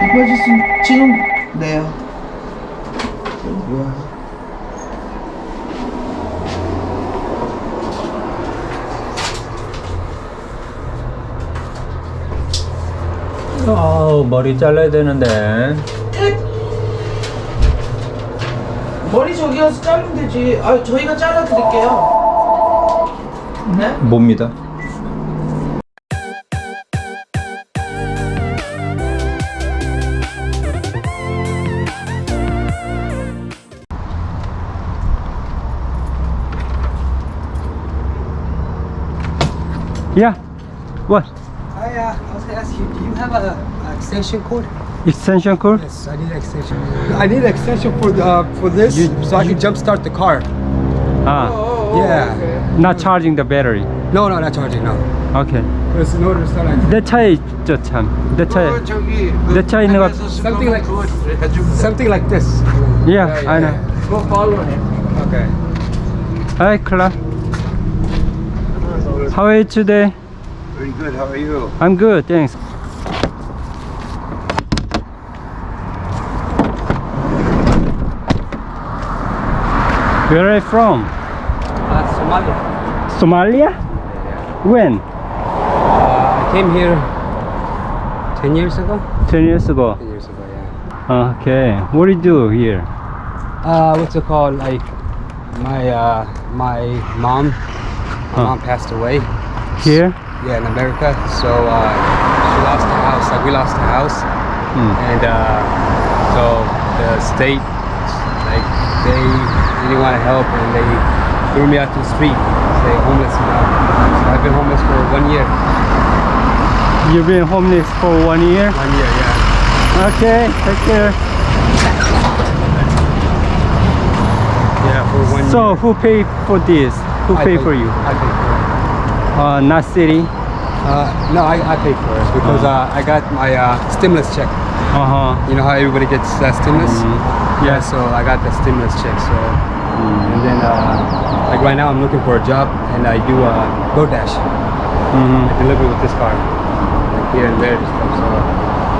깊어졌으면 지금 네요. 뭐야? 어 머리 잘라야 되는데 머리 저기 가서 자르면 되지. 아, 저희가 잘라 드릴게요. 네? 뭡니다 What? I, uh, I was gonna ask you, do you have a, a extension cord? Extension cord? Yes, I need an extension. I need an extension for the, uh, for this, You- so I can jumpstart the car. Ah, yeah. not charging the battery. No, no, not charging. No. Okay. Because in order to start, like, 내 차에 있죠 참. 내 차에. 저기 내 차에 있는 거. something like something like this. Yeah, I know. Go follow him. Okay. Hi, Clark. How are you today? Pretty good. How are you? I'm good, thanks. Where are you from? Uh, Somalia. Somalia? When? Uh, I came here ten years ago. 10 years ago. Ten years ago, yeah. Okay. What do you do here? Uh, what's it called? Like my uh, my mom. My Huh. mom passed away. Here? Yeah, in America. So uh, she lost the house. Like we lost the house. Hmm. and uh, so the state like they didn't want to help and they threw me out to the street say homeless now so i've been homeless for one year You've been homeless for one year? one year yeah Okay, take care. yeah for one So year who paid for this? Who I paid for you? i paid for it Uh, not city. Uh, no I, I paid for it because uh, i got my uh, stimulus check Uh huh. you know how everybody gets that stimulus Mhm. yeah so i got the stimulus check so and then uh, like right now i'm looking for a job and i do uh, DoorDash. hmm I deliver with this car, like here and there. So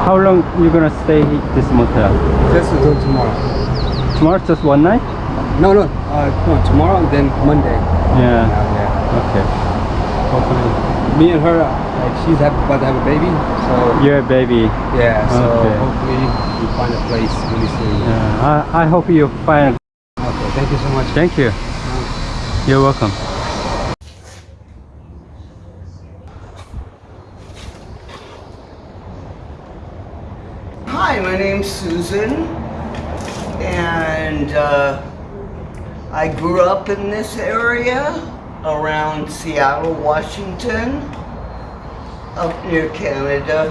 How long you gonna stay at this motel? just until tomorrow. Tomorrow, just one night? No, no, uh, no, tomorrow and then Monday. Yeah. Yeah. Okay. Hopefully. Me and her, like she's about to have a baby, so you're a baby. yeah. So Okay. hopefully we find a place really soon. Yeah. I, I hope you find. Okay, thank you so much. Thank you. You're welcome. Hi, my name's Susan, and uh, I grew up in this area around Seattle, Washington, up near Canada.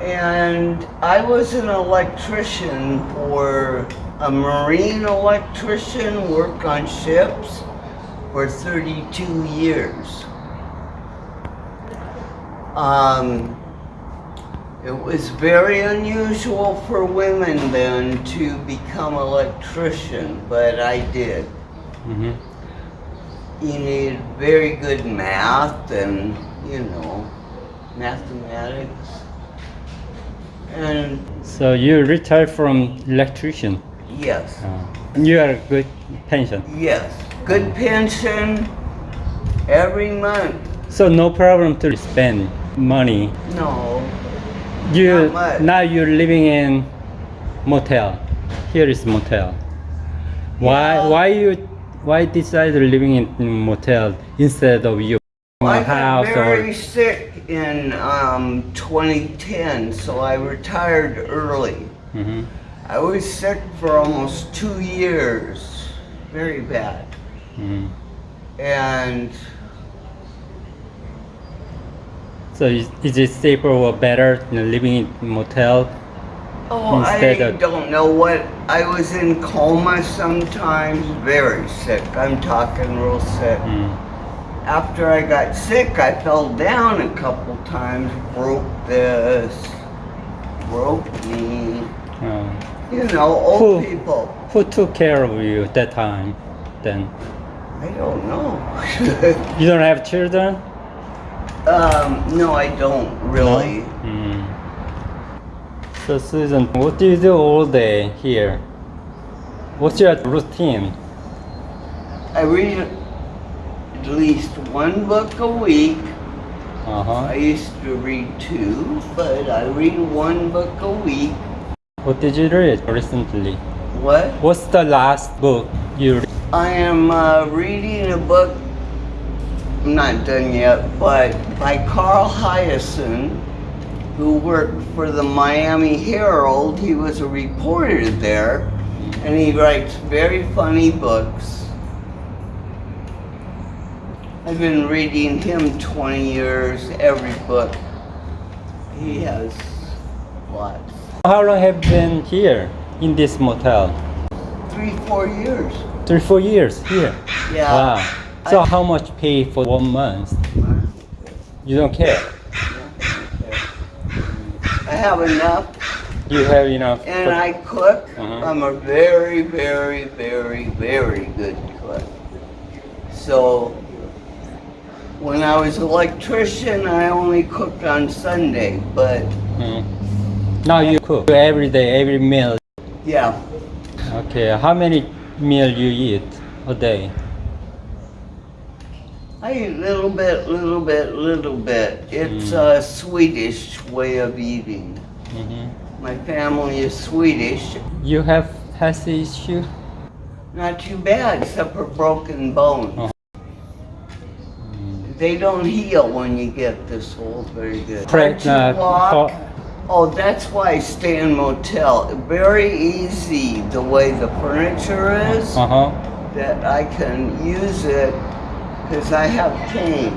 And I was an electrician for a marine electrician, worked on ships for 32 years. Um, it was very unusual for women then to become electrician, but I did. hmm You need very good math and, you know, mathematics. And So you retired from electrician. yes, Uh, you are good pension. yes, good pension every month. So no problem to spend money. No, You now you're living in motel. Here is motel. Why Yeah. why you why decide living in motel instead of you I got house very or sick in um, 2010, so I retired early. Mhm. I was sick for almost two years, very bad. Mhm. And So is, is it safer or better know, living in motel? Oh, I don't know what I was in coma sometimes, very sick. I'm talking real sick. Mm. After I got sick, I fell down a couple times, broke this, broke me. Uh, You know, old Who? people. who took care of you at that time? Then I don't know. you don't have children. um, no, I don't really. Mm. So Susan, what do you do all day here? What's your routine? I read at least one book a week. Uh huh. I used to read two, but I read one book a week. What did you read recently? What? What's the last book you read? I am uh, reading a book, I'm not done yet, but by Carl Hiaasen, who worked for the Miami Herald. He was a reporter there, and he writes very funny books. I've been reading him 20 years, every book. He has lots. How long have you been here in this motel? Three, four years. Three, four years here. Yeah. Wow. So I- how much pay for one month? You don't care. Have enough You have enough. and but- I cook. Uh-huh. I'm a very, very, very, very good cook. So when I was electrician, I only cooked on Sunday, but Mm. Now you cook every day, every meal. yeah, Okay. How many meal you eat a day? I eat little bit, little bit, little bit. It's a Swedish way of eating. hmm My family is Swedish. You have health issue? Not too bad, except for broken bones. Oh. They don't heal when you get this old very good. Correct, Hard to uh, walk. Oh, that's why I stay in motel. Very easy the way the furniture is Uh huh. that I can use it because I have cane.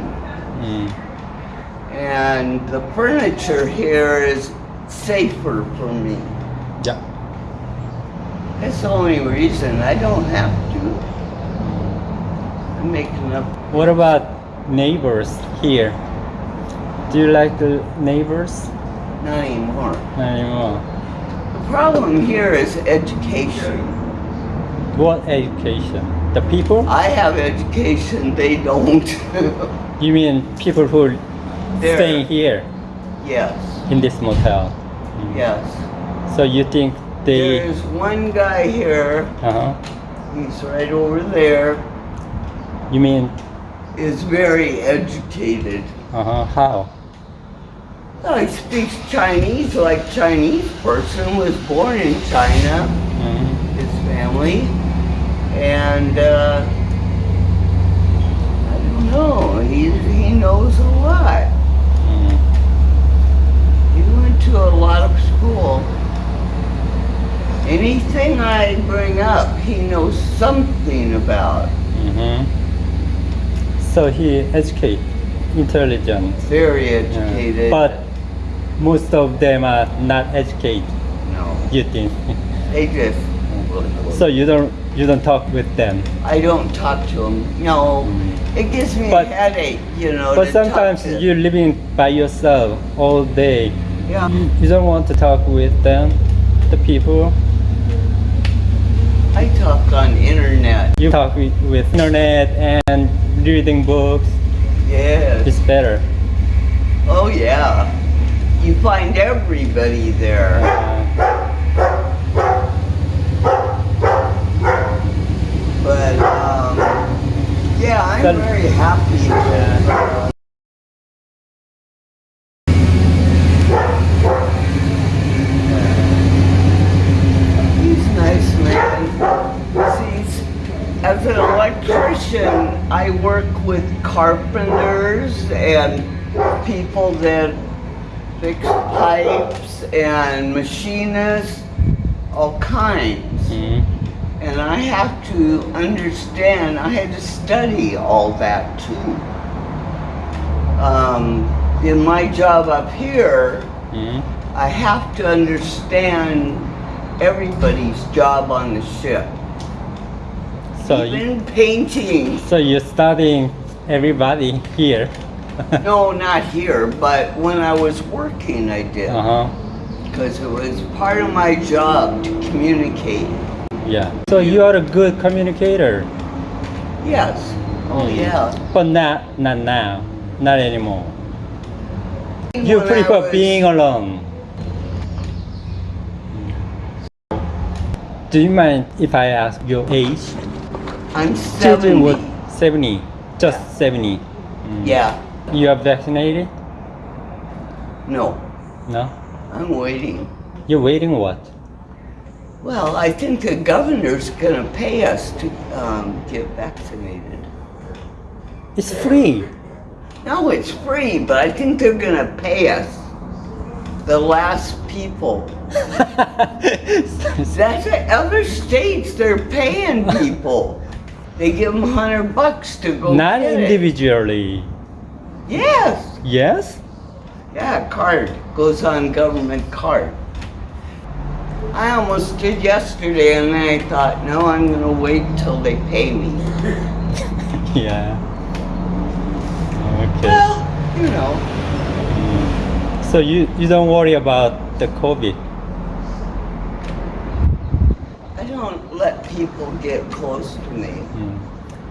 Mm. And the furniture here is safer for me. Yeah. That's the only reason. I don't have to. I make enough. What about neighbors here? Do you like the neighbors? Not anymore. Not anymore. The problem here is education. What education? The people? I have education, they don't. You mean people who There. staying here yes, in this motel? yes. So you think they? There's one guy here, Uh huh. he's right over there, You mean? is very educated. Uh huh. How? Well, he speaks Chinese like Chinese person, was born in China, Mhm. his family, and uh, I don't know, he, he knows a lot. Mm. He went to a lot of school. Anything I bring up, he knows something about. Mm -hmm. So he educated, intelligent. Very Yeah. educated. But most of them are not educated. no, You think? they just. so you don't you don't talk with them. I don't talk to them. No, mm. it gives me But- a headache, you know. But sometimes you're living by yourself all day. Yeah. You don't want to talk with them, the people. I talk on internet. You talk with, with internet and reading books. Yes. It's better. Oh yeah. You find everybody there. Uh, But um, yeah, I'm Then- very happy that. Uh, he's nice man. See, as an electrician, I work with carpenters and people that fix pipes and machinists, all kinds. mm, And I have to understand, I had to study all that too. Um, in my job up here, mm. I have to understand everybody's job on the ship. So you, Even painting. so you're studying everybody here. No, not here, but when I was working, I did. Uh huh. Because it was part of my job to communicate. Yeah. So you are a good communicator. Yes. Oh, Mm. yeah. But not not now, not anymore. You When I prefer was- being alone. Do you mind if I ask your age? I'm Children 70. would 70. Just 70. Mm. Yeah. You are vaccinated? No. No? I'm waiting. You're waiting what? Well, I think the governor's gonna pay us to um, get vaccinated. It's free. No, it's free, but I think they're gonna pay us. The last people. That's it. Other states, they're paying people. They give them hundred bucks to go Not get it. individually. Yes. Yes? Yeah, card goes on government card. I almost did yesterday, and then I thought, no, I'm gonna wait till they pay me. Yeah. Okay. Well, you know, mm. So you, you don't worry about the COVID. I don't let people get close to me. Mm.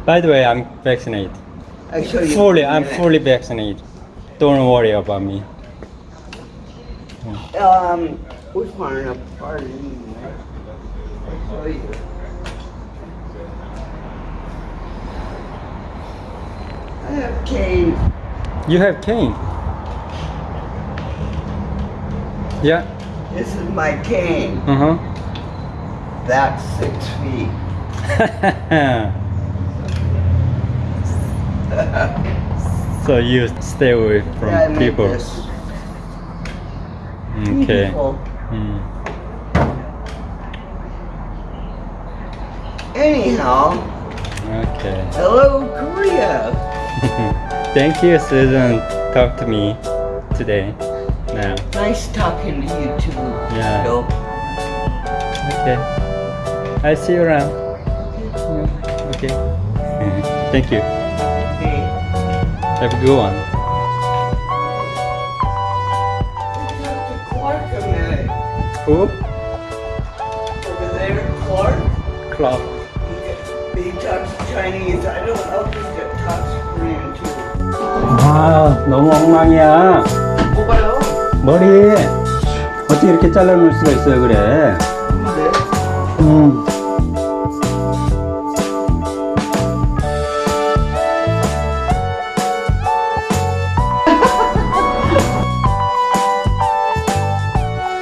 By the way, I'm vaccinated. I you. Fully, I'm fully vaccinated. Don't worry about me. Um, we're far enough apart anyway. I'll you. I have cane. You have cane. Yeah. This is my cane. Uh That's six feet. so you stay away from Yeah, people. Okay. Mm. Anyhow, Okay. hello Korea. Thank you, Susan. Talk to me today. Now. Nice talking to you too. Yeah. Okay. I see you around. Okay. Thank you. Have a good one. Who? Over there, Clark. Clark. He, talks Chinese. I don't know if he talks Korean too. 아, 너무 엉망이야. 뭐가요? 머리 어떻게 이렇게 잘라놓을 수가 있어요, 그래? 음.